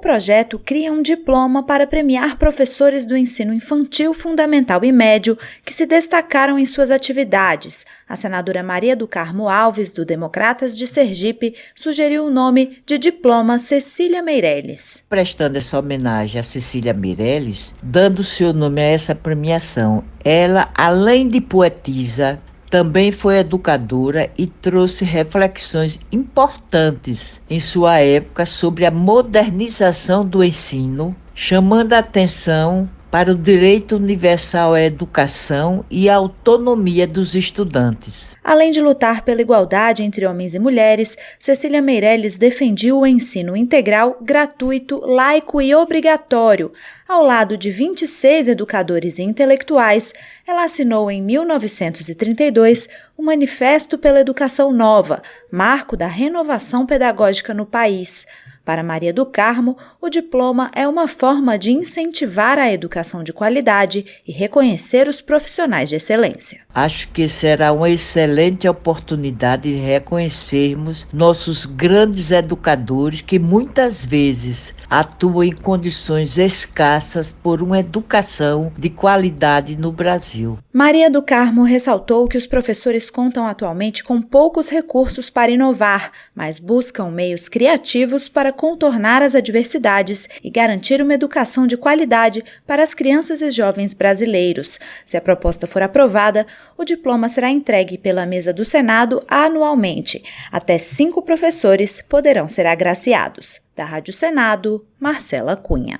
projeto cria um diploma para premiar professores do ensino infantil, fundamental e médio que se destacaram em suas atividades. A senadora Maria do Carmo Alves, do Democratas de Sergipe, sugeriu o nome de Diploma Cecília Meirelles. Prestando essa homenagem a Cecília Meirelles, dando seu nome a essa premiação, ela, além de poetisa, também foi educadora e trouxe reflexões importantes em sua época sobre a modernização do ensino, chamando a atenção para o direito universal à educação e à autonomia dos estudantes. Além de lutar pela igualdade entre homens e mulheres, Cecília Meirelles defendia o ensino integral, gratuito, laico e obrigatório. Ao lado de 26 educadores e intelectuais, ela assinou em 1932 o Manifesto pela Educação Nova, marco da renovação pedagógica no país. Para Maria do Carmo, o diploma é uma forma de incentivar a educação de qualidade e reconhecer os profissionais de excelência. Acho que será uma excelente oportunidade de reconhecermos nossos grandes educadores que muitas vezes atuam em condições escassas por uma educação de qualidade no Brasil. Maria do Carmo ressaltou que os professores contam atualmente com poucos recursos para inovar, mas buscam meios criativos para contornar as adversidades e garantir uma educação de qualidade para as crianças e jovens brasileiros. Se a proposta for aprovada, o diploma será entregue pela mesa do Senado anualmente. Até cinco professores poderão ser agraciados. Da Rádio Senado, Marcela Cunha.